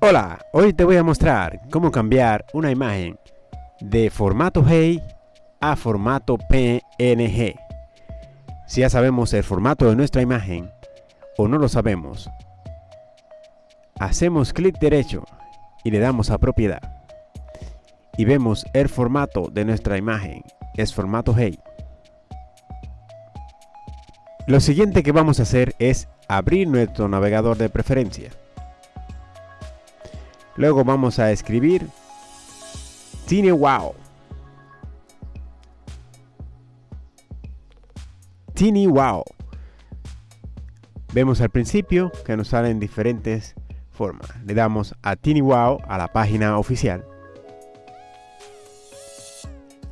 Hola, hoy te voy a mostrar cómo cambiar una imagen de formato HEI a formato PNG. Si ya sabemos el formato de nuestra imagen o no lo sabemos, hacemos clic derecho y le damos a propiedad y vemos el formato de nuestra imagen es formato HEI. Lo siguiente que vamos a hacer es abrir nuestro navegador de preferencia. Luego vamos a escribir TinyWow. TinyWow. Vemos al principio que nos salen diferentes formas. Le damos a TinyWow a la página oficial.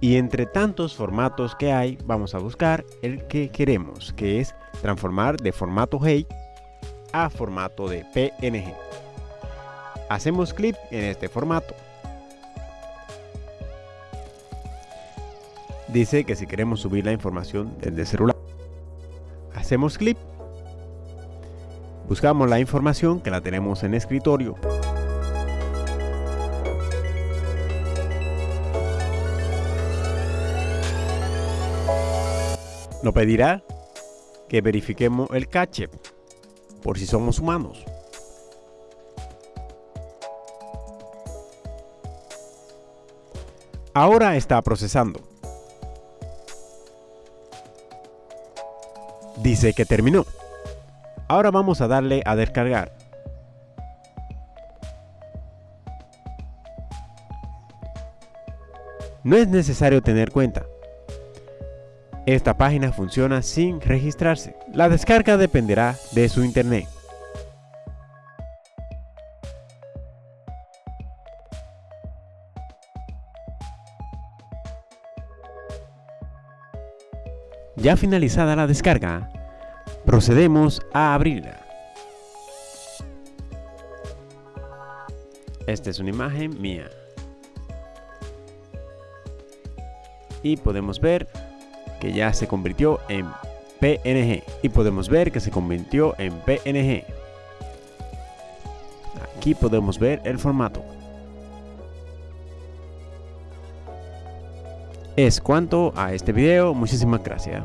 Y entre tantos formatos que hay, vamos a buscar el que queremos, que es transformar de formato HEI a formato de PNG. Hacemos clic en este formato. Dice que si queremos subir la información desde celular. Hacemos clic. Buscamos la información que la tenemos en escritorio. Nos pedirá que verifiquemos el cache por si somos humanos. Ahora está procesando. Dice que terminó. Ahora vamos a darle a descargar. No es necesario tener cuenta. Esta página funciona sin registrarse. La descarga dependerá de su internet. Ya finalizada la descarga, procedemos a abrirla. Esta es una imagen mía. Y podemos ver que ya se convirtió en PNG. Y podemos ver que se convirtió en PNG. Aquí podemos ver el formato. Es cuanto a este video, muchísimas gracias.